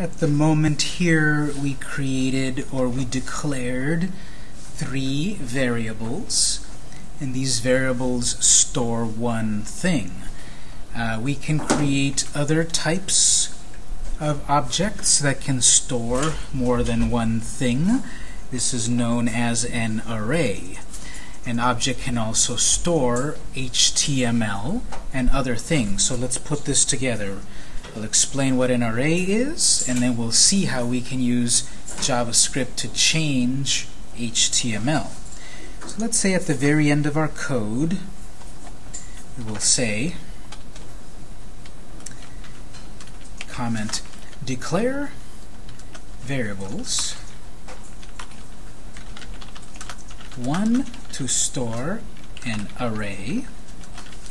At the moment here, we created or we declared three variables, and these variables store one thing. Uh, we can create other types of objects that can store more than one thing. This is known as an array. An object can also store HTML and other things. So let's put this together. I'll explain what an array is, and then we'll see how we can use JavaScript to change HTML. So let's say at the very end of our code, we will say comment declare variables one to store an array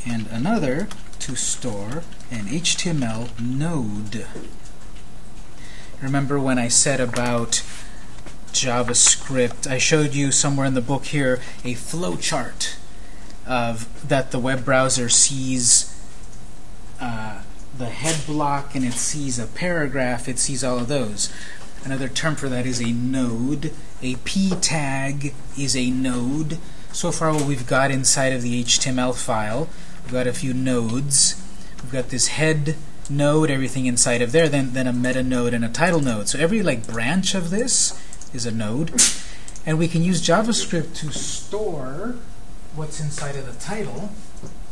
and another to store an HTML node. Remember when I said about JavaScript, I showed you somewhere in the book here a flowchart of that the web browser sees uh, the head block and it sees a paragraph, it sees all of those. Another term for that is a node. A p tag is a node. So far what we've got inside of the HTML file, we've got a few nodes. We've got this head node, everything inside of there, then, then a meta node and a title node. So every like branch of this is a node. And we can use JavaScript to store what's inside of the title,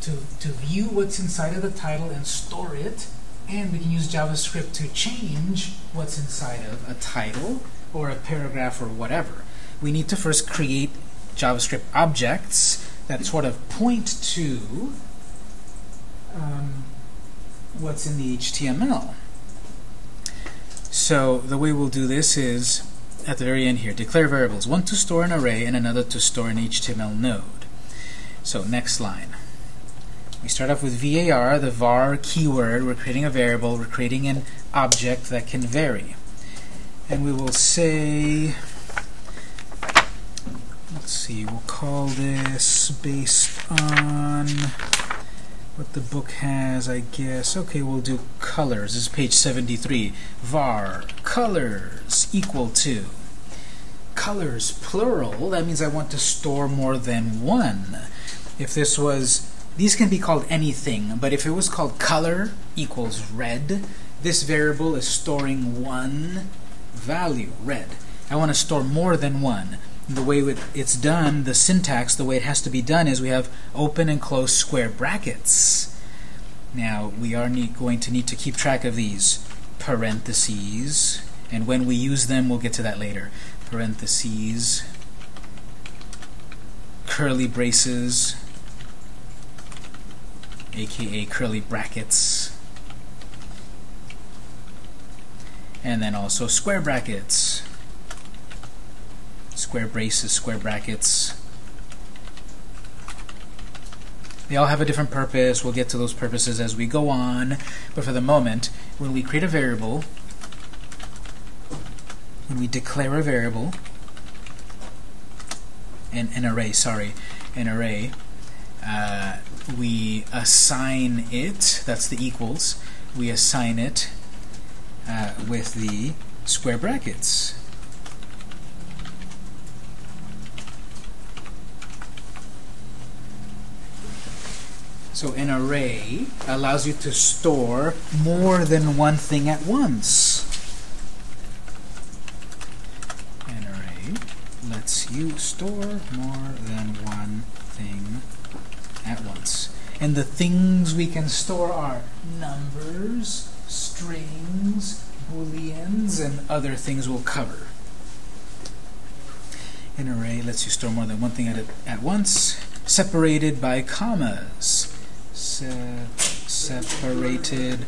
to, to view what's inside of the title and store it. And we can use JavaScript to change what's inside of a title or a paragraph or whatever. We need to first create JavaScript objects that sort of point to um, what's in the HTML. So the way we'll do this is at the very end here, declare variables, one to store an array and another to store an HTML node. So next line. We start off with var, the var keyword. We're creating a variable. We're creating an object that can vary. And we will say, let's see, we'll call this based on what the book has, I guess. Okay, we'll do colors. This is page 73. var colors equal to colors plural. That means I want to store more than one. If this was, these can be called anything, but if it was called color equals red, this variable is storing one value, red. I want to store more than one the way it's done, the syntax, the way it has to be done is we have open and close square brackets. Now, we are going to need to keep track of these parentheses, and when we use them, we'll get to that later. Parentheses, curly braces, aka curly brackets, and then also square brackets square braces, square brackets. They all have a different purpose. We'll get to those purposes as we go on. But for the moment, when we create a variable, when we declare a variable, an, an array, sorry, an array, uh, we assign it, that's the equals, we assign it uh, with the square brackets. So an array allows you to store more than one thing at once. An array lets you store more than one thing at once. And the things we can store are numbers, strings, booleans, and other things we'll cover. An array lets you store more than one thing at, at once, separated by commas se separated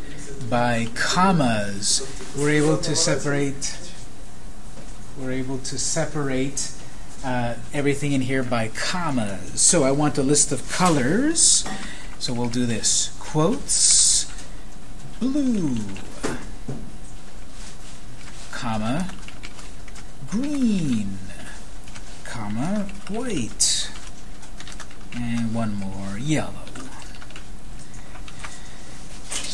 by commas. We're able to separate we're able to separate uh, everything in here by commas. So I want a list of colors. So we'll do this. Quotes blue comma green comma white and one more yellow.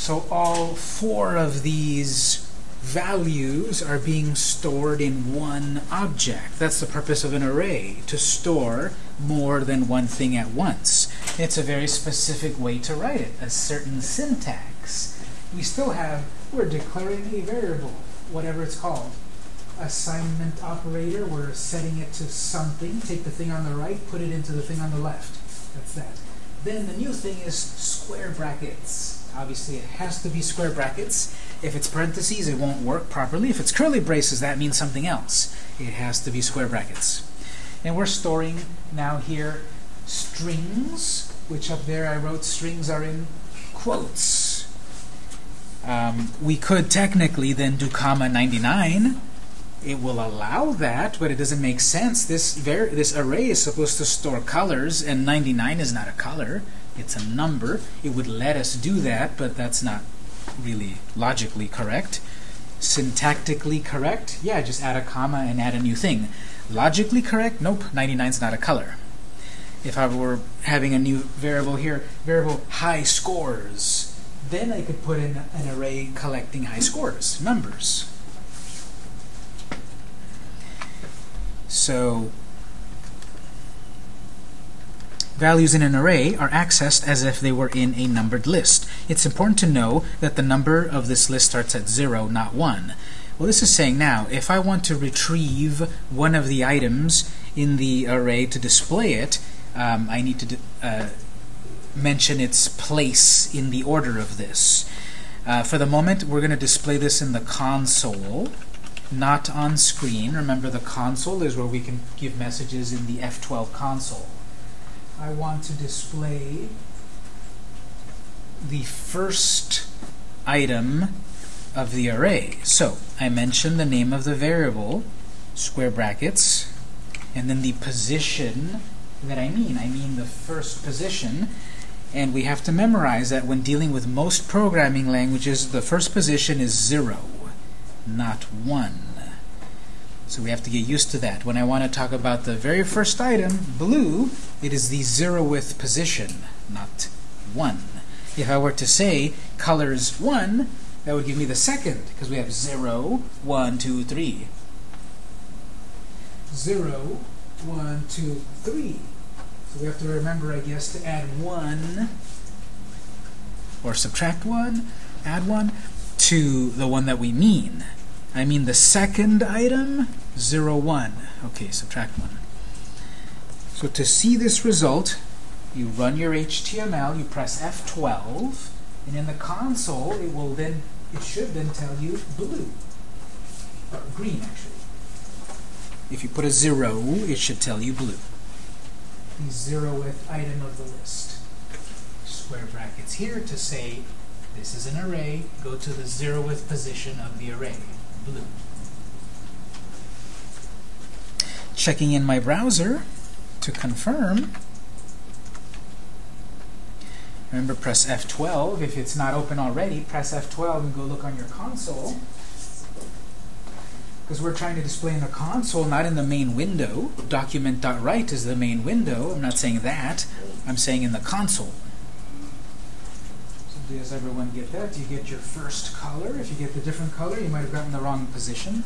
So all four of these values are being stored in one object. That's the purpose of an array, to store more than one thing at once. It's a very specific way to write it, a certain syntax. We still have, we're declaring a variable, whatever it's called. Assignment operator, we're setting it to something. Take the thing on the right, put it into the thing on the left. That's that. Then the new thing is square brackets. Obviously, it has to be square brackets. If it's parentheses, it won't work properly. If it's curly braces, that means something else. It has to be square brackets. And we're storing now here strings, which up there I wrote strings are in quotes. Um, we could technically then do comma 99. It will allow that, but it doesn't make sense. This, this array is supposed to store colors, and 99 is not a color. It's a number. It would let us do that, but that's not really logically correct. Syntactically correct? Yeah, just add a comma and add a new thing. Logically correct? Nope, 99 is not a color. If I were having a new variable here, variable high scores, then I could put in an array collecting high scores, numbers. So values in an array are accessed as if they were in a numbered list. It's important to know that the number of this list starts at 0, not 1. Well, this is saying now, if I want to retrieve one of the items in the array to display it, um, I need to uh, mention its place in the order of this. Uh, for the moment, we're going to display this in the console, not on screen. Remember, the console is where we can give messages in the F12 console. I want to display the first item of the array. So I mention the name of the variable, square brackets, and then the position that I mean. I mean the first position. And we have to memorize that when dealing with most programming languages, the first position is 0, not 1. So we have to get used to that. When I want to talk about the very first item, blue, it is the zeroth position, not 1. If I were to say colors 1, that would give me the second, because we have 0, 1, 2, 3. 0, 1, 2, 3. So we have to remember, I guess, to add 1, or subtract 1, add 1, to the one that we mean. I mean the second item, 0, 1. Okay, subtract 1. So to see this result, you run your HTML, you press F12, and in the console, it will then, it should then tell you blue, or green actually. If you put a zero, it should tell you blue. The zeroth item of the list. Square brackets here to say this is an array, go to the zeroth position of the array blue. Checking in my browser to confirm. Remember, press F12. If it's not open already, press F12 and go look on your console. Because we're trying to display in the console, not in the main window. Document.write is the main window. I'm not saying that. I'm saying in the console. Does everyone get that? Do you get your first color? If you get the different color, you might have gotten the wrong position.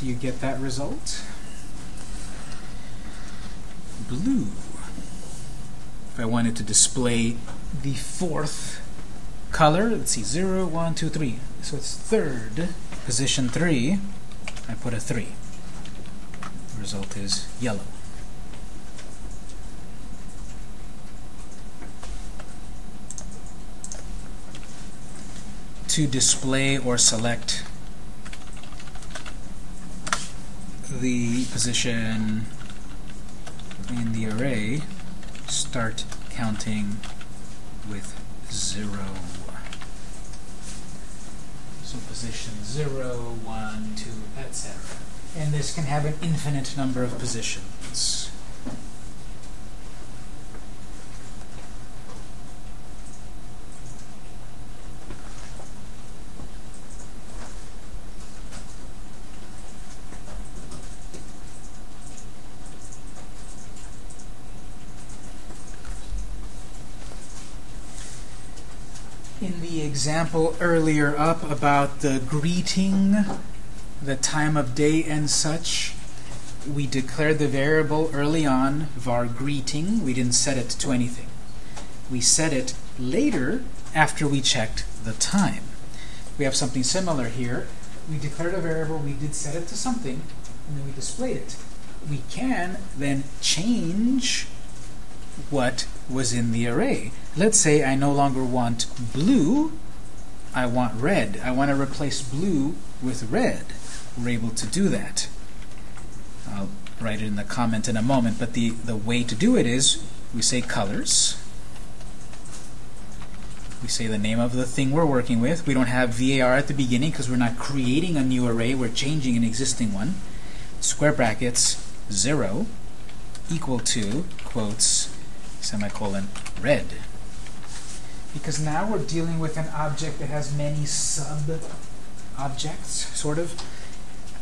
Do you get that result? Blue. If I wanted to display the fourth color, let's see, 0, 1, 2, 3. So it's third, position 3. I put a 3. The result is yellow. To display or select the position in the array, start counting with 0. So position 0, 1, 2, etc. And this can have an infinite number of positions. Example earlier up about the greeting, the time of day and such, we declared the variable early on, var greeting. We didn't set it to anything. We set it later after we checked the time. We have something similar here. We declared a variable, we did set it to something, and then we displayed it. We can then change what was in the array. Let's say I no longer want blue, I want red. I want to replace blue with red. We're able to do that. I'll write it in the comment in a moment, but the, the way to do it is we say colors. We say the name of the thing we're working with. We don't have VAR at the beginning because we're not creating a new array, we're changing an existing one. Square brackets, 0, equal to, quotes, semicolon, red. Because now we're dealing with an object that has many sub-objects, sort of.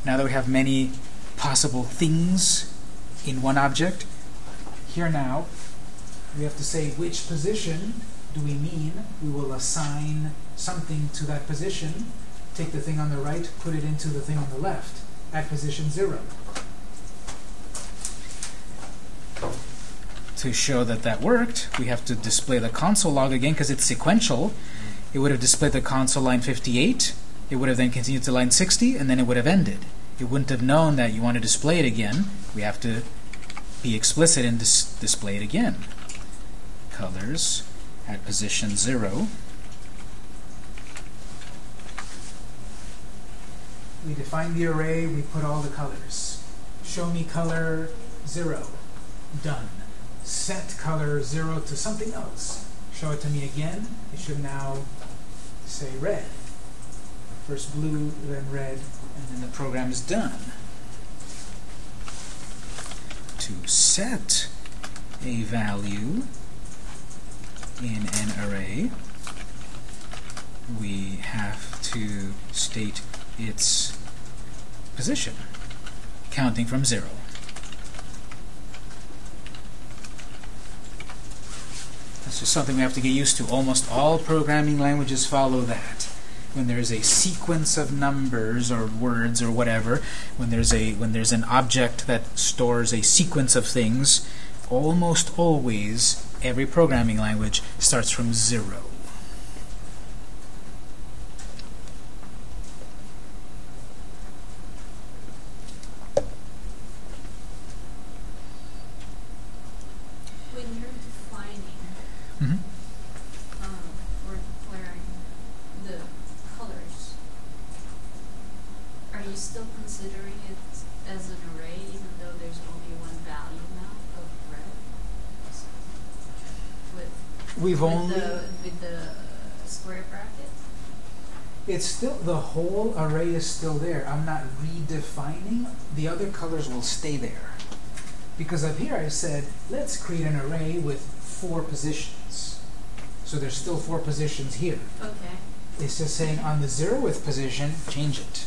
Now that we have many possible things in one object, here now, we have to say which position do we mean. We will assign something to that position, take the thing on the right, put it into the thing on the left, at position 0. To show that that worked, we have to display the console log again because it's sequential. It would have displayed the console line 58. It would have then continued to line 60, and then it would have ended. It wouldn't have known that you want to display it again. We have to be explicit and dis display it again. Colors at position 0. We define the array, we put all the colors. Show me color 0. Done set color 0 to something else. Show it to me again. It should now say red. First blue, then red, and then the program is done. To set a value in an array, we have to state its position, counting from 0. Just something we have to get used to. Almost all programming languages follow that. When there's a sequence of numbers or words or whatever, when there's a when there's an object that stores a sequence of things, almost always every programming language starts from zero. We've with only the, with the square brackets? it's still the whole array is still there. I'm not redefining. The other colors will stay there. Because up here I said, let's create an array with four positions. So there's still four positions here. Okay. It's just saying on the zeroth position, change it.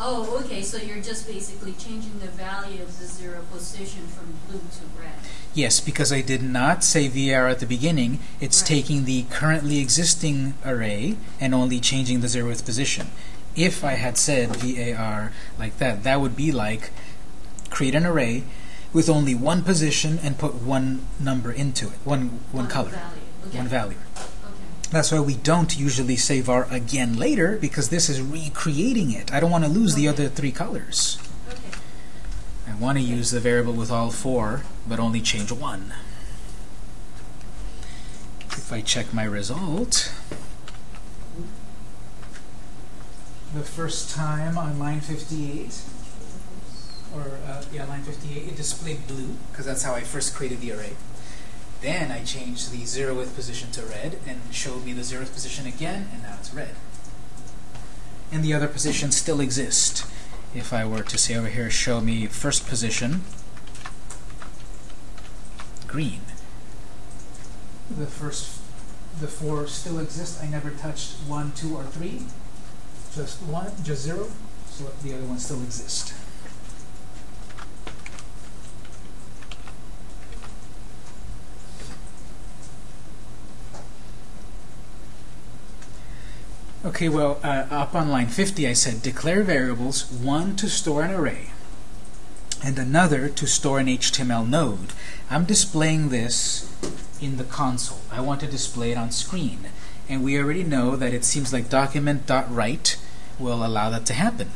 Oh, okay, so you're just basically changing the value of the zero position from blue to red. Yes, because I did not say VAR at the beginning. It's Right. taking the currently existing array and only changing the zeroth position. If I had said VAR like that, that would be like create an array with only one position and put one number into it, one one color, value. Okay. one value. Okay. That's why we don't usually say var again later because this is recreating it. I don't want to lose the other three colors. Okay. I want to use the variable with all four, but only change one. If I check my result, the first time on line 58, or uh, yeah, line 58, it displayed blue, because that's how I first created the array. Then I changed the zeroth position to red, and showed me the zeroth position again, and now it's red. And the other positions still exist. If I were to say over here, show me first position, green. The first, the four still exist. I never touched one, two, or three. Just one, just zero. So the other one still exists. Okay, well, uh, up on line 50, I said declare variables, one to store an array, and another to store an HTML node. I'm displaying this in the console. I want to display it on screen. And we already know that it seems like document.write will allow that to happen.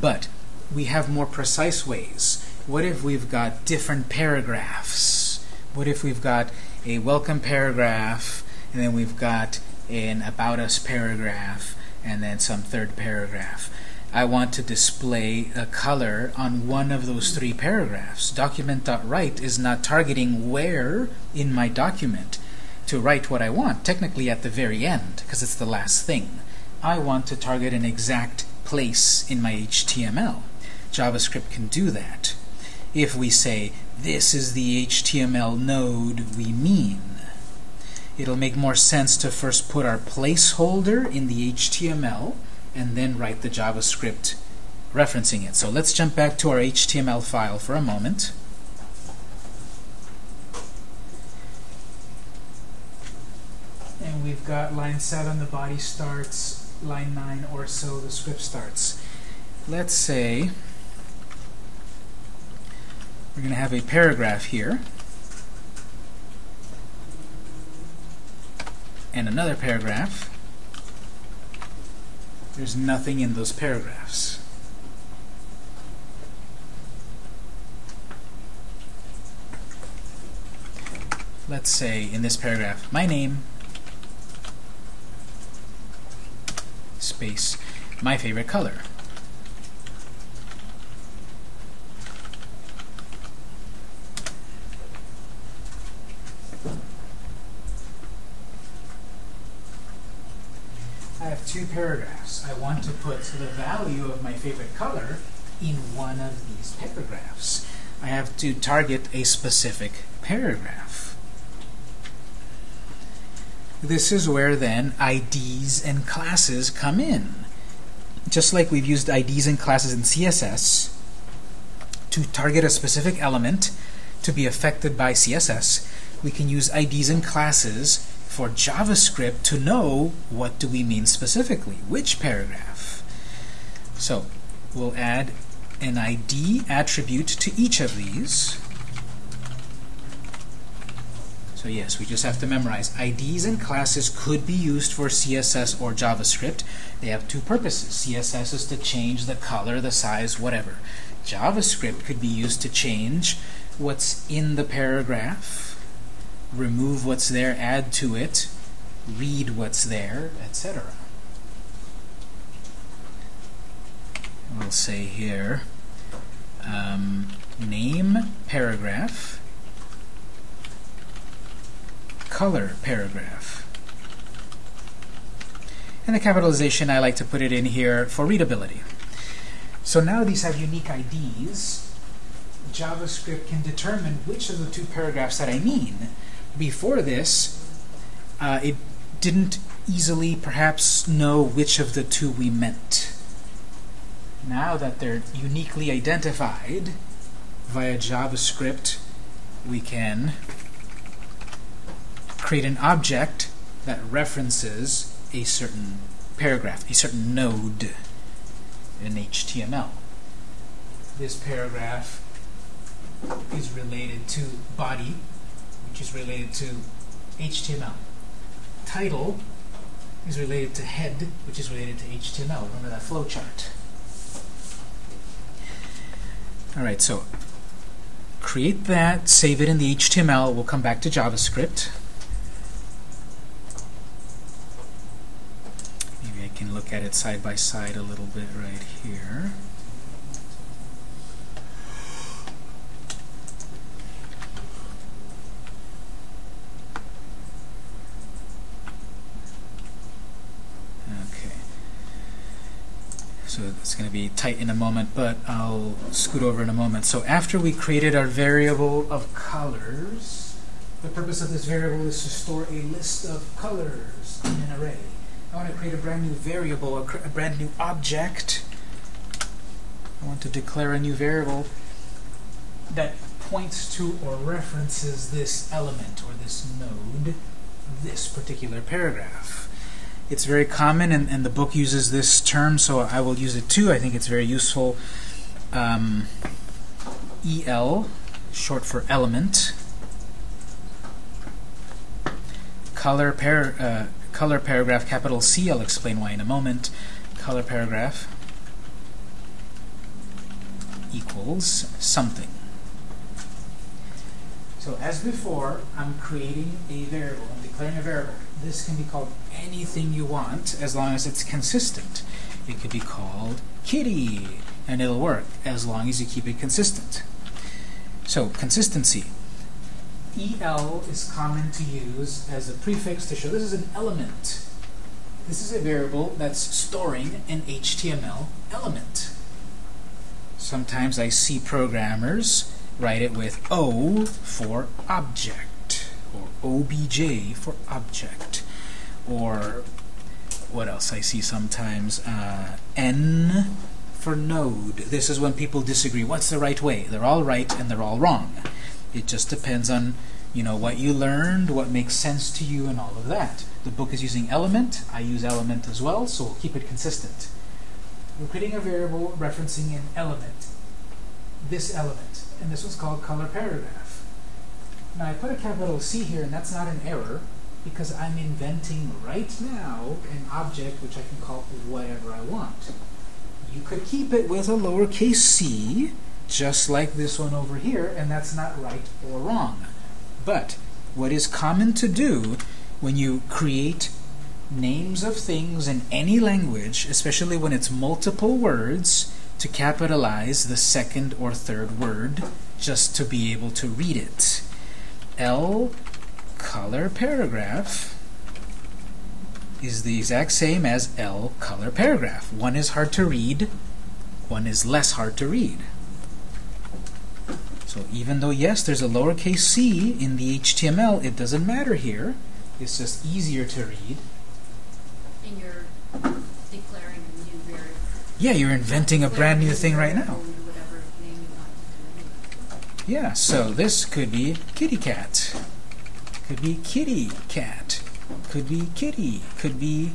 But we have more precise ways. What if we've got different paragraphs? What if we've got a welcome paragraph, and then we've got an about us paragraph, and then some third paragraph? I want to display a color on one of those three paragraphs. Document.write is not targeting where in my document to write what I want, technically at the very end, because it's the last thing. I want to target an exact place in my HTML. JavaScript can do that. If we say, this is the HTML node we mean, it'll make more sense to first put our placeholder in the HTML and then write the JavaScript referencing it. So let's jump back to our HTML file for a moment. And we've got line 7, the body starts, line 9 or so, the script starts. Let's say we're going to have a paragraph here. And another paragraph. There's nothing in those paragraphs. Let's say in this paragraph, my name, space, my favorite color. I have two paragraphs. I want to put the value of my favorite color in one of these paragraphs. I have to target a specific paragraph. This is where then IDs and classes come in. Just like we've used IDs and classes in CSS to target a specific element to be affected by CSS, we can use IDs and classes for JavaScript to know what do we mean specifically, which paragraph. So we'll add an ID attribute to each of these. So yes, we just have to memorize. IDs and classes could be used for CSS or JavaScript. They have two purposes. CSS is to change the color, the size, whatever. JavaScript could be used to change what's in the paragraph remove what's there, add to it, read what's there, etc. We'll say here um, name paragraph, color paragraph. And the capitalization, I like to put it in here for readability. So now these have unique IDs. JavaScript can determine which of the two paragraphs that I mean before this, uh, it didn't easily perhaps know which of the two we meant. Now that they're uniquely identified via JavaScript, we can create an object that references a certain paragraph, a certain node in HTML. This paragraph is related to body which is related to HTML. Title is related to head, which is related to HTML. Remember that flowchart. All right, so create that, save it in the HTML. We'll come back to JavaScript. Maybe I can look at it side by side a little bit right here. Okay. So it's going to be tight in a moment, but I'll scoot over in a moment. So after we created our variable of colors, the purpose of this variable is to store a list of colors in an array. I want to create a brand new variable, a, brand new object. I want to declare a new variable that points to or references this element or this node, this particular paragraph. It's very common, and, and the book uses this term, so I will use it too. I think it's very useful. Um, EL, short for element. Color, par uh, color paragraph, capital C, I'll explain why in a moment. Color paragraph equals something. So as before, I'm creating a variable. I'm declaring a variable. This can be called anything you want as long as it's consistent. It could be called kitty, and it'll work as long as you keep it consistent. So consistency. EL is common to use as a prefix to show this is an element. This is a variable that's storing an HTML element. Sometimes I see programmers write it with O for object, or OBJ for object, or what else I see sometimes? Uh, N for node. This is when people disagree. What's the right way? They're all right and they're all wrong. It just depends on you know what you learned, what makes sense to you, and all of that. The book is using element. I use element as well, so we'll keep it consistent. We're creating a variable referencing an element. This element. And this one's called color paragraph. Now I put a capital C here, and that's not an error, because I'm inventing right now an object which I can call whatever I want. You could keep it with a lowercase c, just like this one over here, and that's not right or wrong. But what is common to do when you create names of things in any language, especially when it's multiple words, to capitalize the second or third word just to be able to read it. L color paragraph is the exact same as L color paragraph. One is hard to read, one is less hard to read. So even though, yes, there's a lowercase c in the HTML, it doesn't matter here. It's just easier to read. And you're declaring a new variable. Yeah, you're inventing a brand new thing right now. Whatever name you want to do. Yeah, so this could be kitty cat. Could be kitty cat. Could be kitty. Could be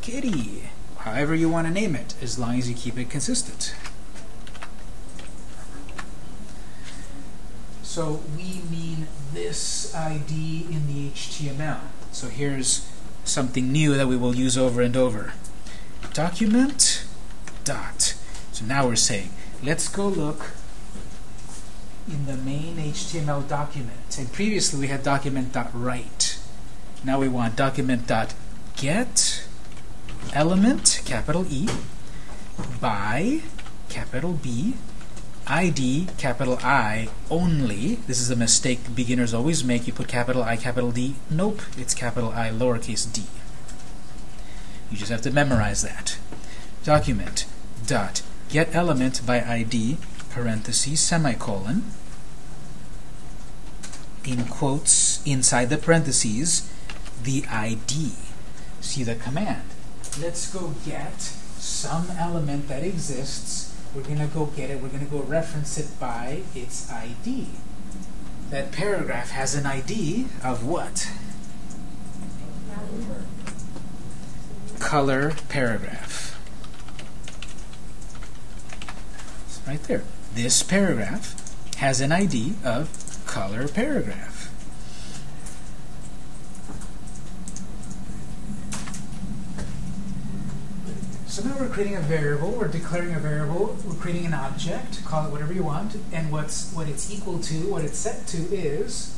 kitty. However you want to name it, as long as you keep it consistent. So we mean this ID in the HTML. So here's something new that we will use over and over. Document dot. So now we're saying, let's go look in the main HTML document. And previously we had document.write. Now we want document.get element, capital E, by, capital B, ID, capital I, only. This is a mistake beginners always make. You put capital I, capital D. Nope, it's capital I, lowercase d. You just have to memorize that. Document dot get element by ID, parentheses, semicolon, in quotes inside the parentheses, the ID. See the command. Let's go get some element that exists we're going to go get it. We're going to go reference it by its ID. That paragraph has an ID of what? Color paragraph. It's right there. This paragraph has an ID of color paragraph. So now we're creating a variable, we're declaring a variable, we're creating an object, call it whatever you want, and what's what it's equal to, what it's set to is,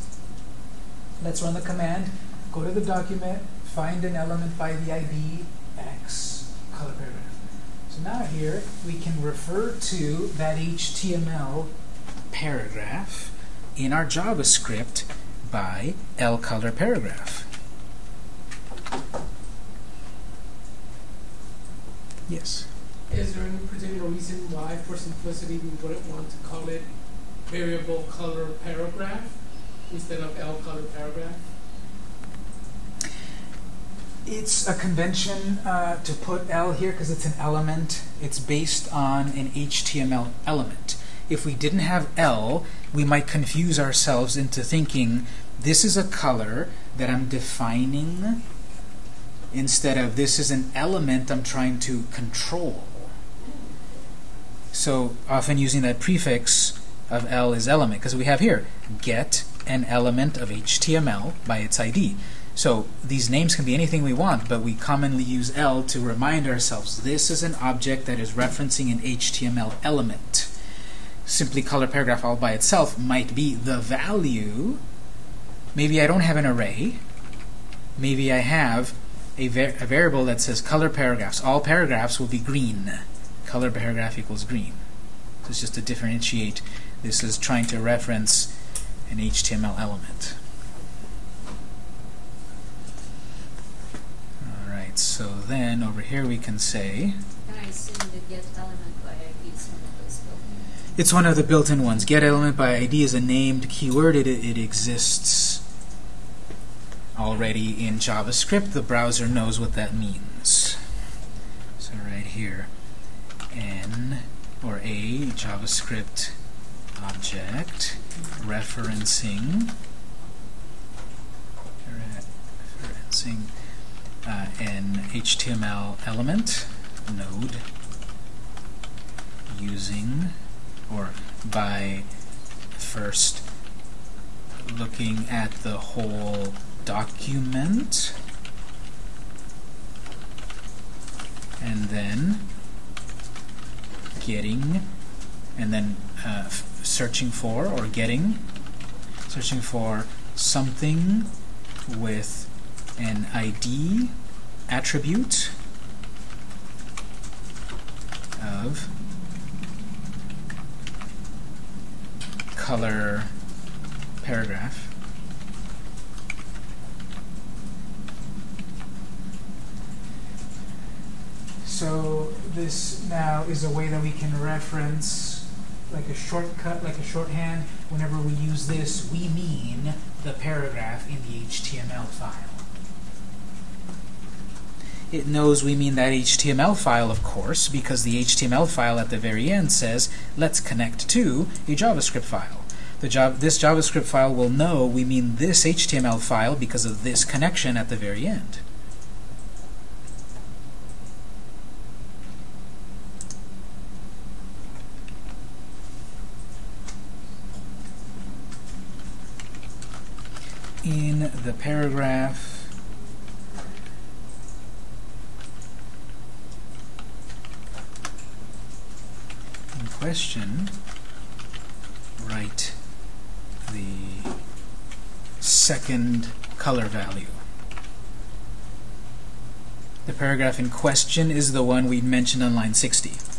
let's run the command, go to the document, find an element by the ID x, color paragraph. So now here we can refer to that HTML paragraph in our JavaScript by L color paragraph. Yes. Is there any particular reason why, for simplicity, we wouldn't want to call it variable color paragraph instead of L color paragraph? It's a convention uh, to put L here because it's an element. It's based on an HTML element. If we didn't have L, we might confuse ourselves into thinking this is a color that I'm defining instead of this is an element I'm trying to control. So often using that prefix of L is element, because we have here get an element of HTML by its ID. So these names can be anything we want, but we commonly use L to remind ourselves this is an object that is referencing an HTML element. Simply color paragraph all by itself might be the value. Maybe I don't have an array. Maybe I have a, var a variable that says color paragraphs. All paragraphs will be green. Color paragraph equals green. So it's just to differentiate. This is trying to reference an HTML element. Alright, so then over here we can say And I assume the get element by ID is one of those built-in. it's one of the built-in ones. Get element by ID is a named keyword. It, it exists already in JavaScript. The browser knows what that means. So right here, n or a JavaScript object referencing referencing uh, an HTML element node using or by first looking at the whole document. And then getting and then uh, searching for or getting searching for something with an ID attribute of color paragraph So this now is a way that we can reference like a shortcut, like a shorthand. Whenever we use this, we mean the paragraph in the HTML file. It knows we mean that HTML file, of course, because the HTML file at the very end says, let's connect to a JavaScript file. The Java, this JavaScript file will know we mean this HTML file because of this connection at the very end. in the paragraph in question, write the second color value. The paragraph in question is the one we mentioned on line 60.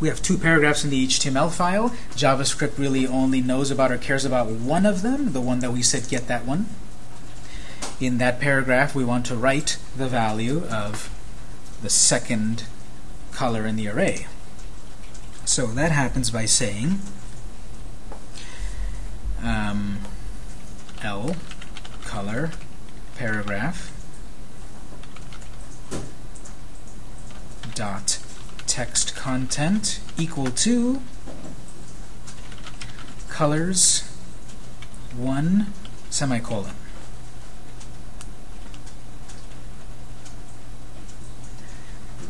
We have two paragraphs in the HTML file. JavaScript really only knows about or cares about one of them, the one that we said get that one. In that paragraph, we want to write the value of the second color in the array. So that happens by saying um, L color paragraph dot text content equal to colors 1 semicolon.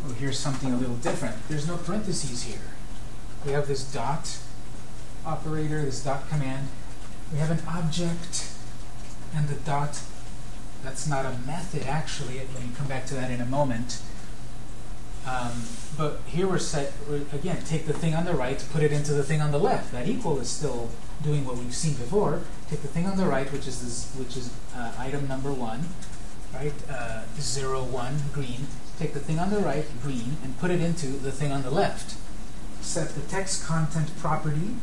Oh, here's something a little different. There's no parentheses here. We have this dot operator, this dot command. We have an object and the dot. That's not a method, actually. Let me come back to that in a moment. Um, but here we're set, again, take the thing on the right, put it into the thing on the left. That equal is still doing what we've seen before. Take the thing on the right, which is this, which is uh, item number one, right? Uh, zero one green. Take the thing on the right, green, and put it into the thing on the left. Set the text content property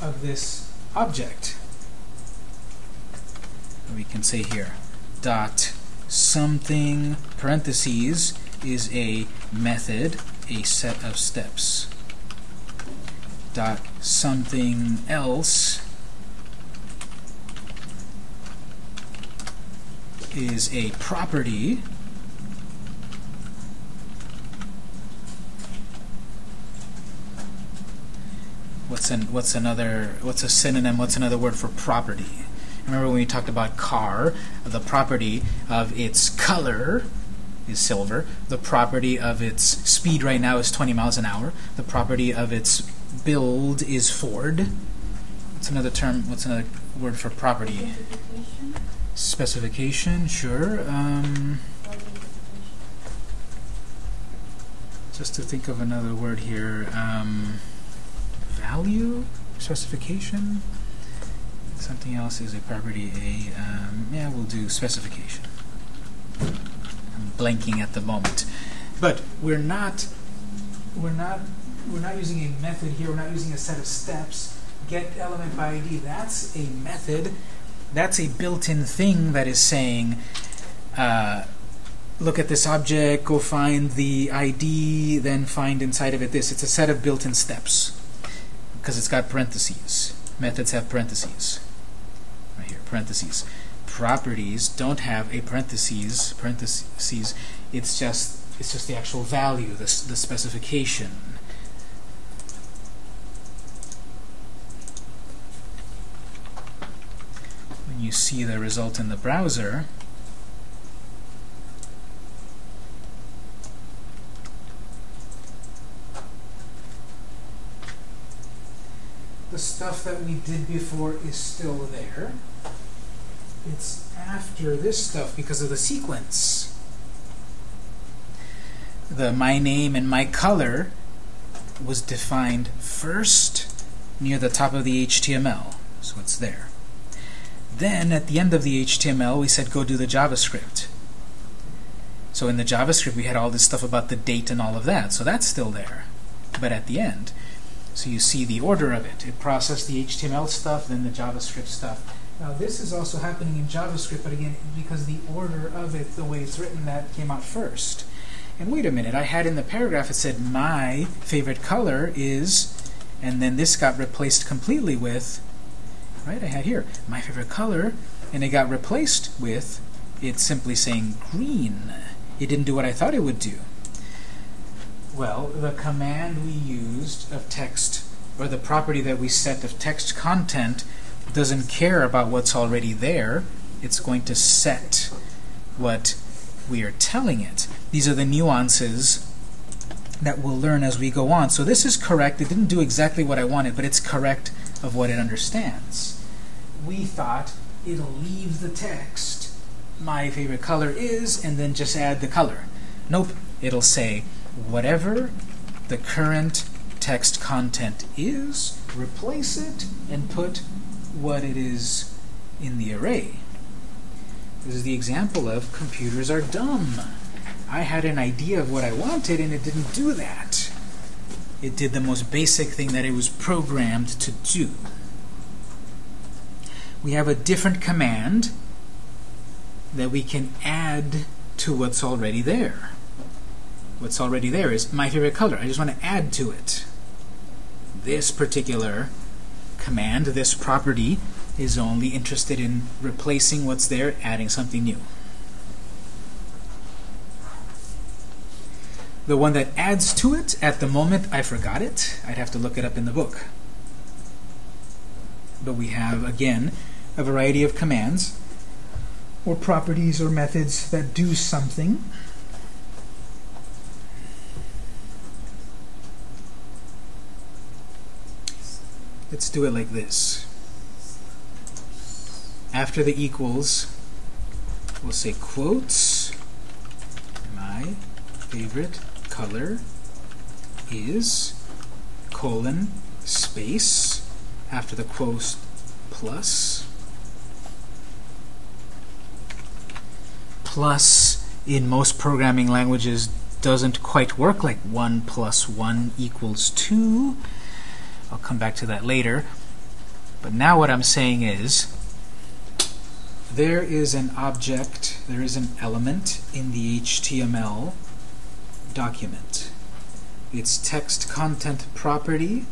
of this object. We can say here dot something parentheses is a method, a set of steps. Dot something else is a property what's an what's another what's a synonym what's another word for property Remember when we talked about car, the property of its color is silver. The property of its speed right now is 20 miles an hour. The property of its build is Ford. What's another term? What's another word for property? Specification, Specification, sure. Um, just to think of another word here. Um, value? Specification? Something else is a property. A um, yeah, we'll do specification. Blanking at the moment, but we're not. We're not. We're not using a method here. We're not using a set of steps. Get element by ID. That's a method. That's a built-in thing that is saying. Uh, look at this object, go find the ID, then find inside of it this. It's a set of built-in steps because it's got parentheses. Methods have parentheses. Right here, parentheses. Properties don't have a parentheses. Parentheses. It's just it's just the actual value, the the specification. When you see the result in the browser, the stuff that we did before is still there. It's after this stuff because of the sequence. The my name and my color was defined first near the top of the HTML, so it's there. Then at the end of the HTML, we said go do the JavaScript. So in the JavaScript, we had all this stuff about the date and all of that, so that's still there. But at the end, so you see the order of it. It processed the HTML stuff, then the JavaScript stuff. Now this is also happening in JavaScript, but again, because the order of it, the way it's written, that came out first. And wait a minute, I had in the paragraph it said my favorite color is, and then this got replaced completely with, right? I had here my favorite color, and it got replaced with it simply saying green. It didn't do what I thought it would do. Well, the command we used of text, or the property that we set of text content, doesn't care about what's already there. It's going to set what we are telling it. These are the nuances that we'll learn as we go on. So this is correct. It didn't do exactly what I wanted, but it's correct of what it understands. We thought it'll leave the text, my favorite color is, and then just add the color. Nope. It'll say, whatever the current text content is, replace it, and put what it is in the array. This is the example of computers are dumb. I had an idea of what I wanted, and it didn't do that. It did the most basic thing that it was programmed to do. We have a different command that we can add to what's already there. What's already there is my favorite color. I just want to add to it. This particular command, this property, is only interested in replacing what's there, adding something new. The one that adds to it, at the moment, I forgot it. I'd have to look it up in the book. But we have, again, a variety of commands or properties or methods that do something. Let's do it like this. After the equals, we'll say quotes. My favorite color is colon space after the quotes plus plus in most programming languages doesn't quite work like 1 plus 1 equals 2 I'll come back to that later. But now what I'm saying is there is an object there is an element in the HTML document. Its text content property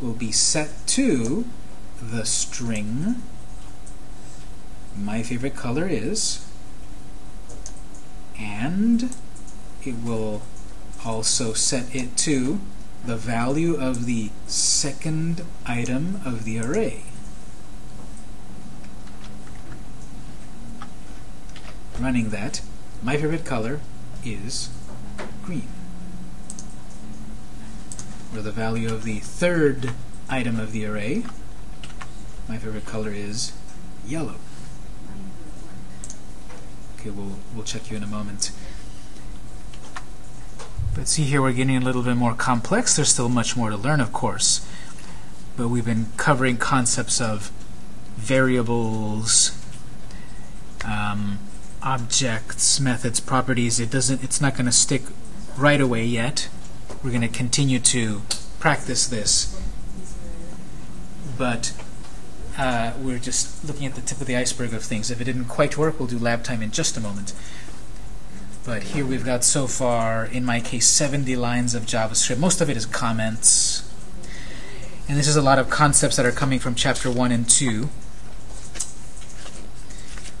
will be set to the string. My favorite color is and it will also set it to the value of the second item of the array. running that, my favorite color is green. Or the value of the third item of the array, my favorite color is yellow. Okay, we'll, we'll check you in a moment. But see here, we're getting a little bit more complex. There's still much more to learn, of course. But we've been covering concepts of variables, um, objects, methods, properties. It doesn't. It's not going to stick right away yet. We're going to continue to practice this, but uh, we're just looking at the tip of the iceberg of things. If it didn't quite work, we'll do lab time in just a moment. But here we've got so far, in my case, 70 lines of JavaScript. Most of it is comments. And this is a lot of concepts that are coming from chapter 1 and 2.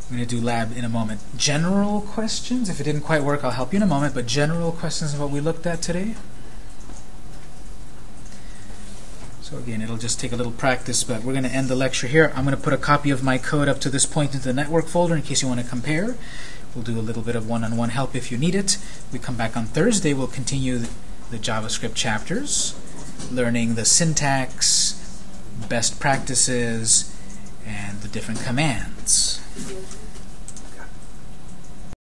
I'm going to do lab in a moment. General questions? If it didn't quite work, I'll help you in a moment. But general questions of what we looked at today? So again, it'll just take a little practice, but we're going to end the lecture here. I'm going to put a copy of my code up to this point into the network folder in case you want to compare. We'll do a little bit of one-on-one -on -one help if you need it. We come back on Thursday. We'll continue the, the JavaScript chapters, learning the syntax, best practices, and the different commands.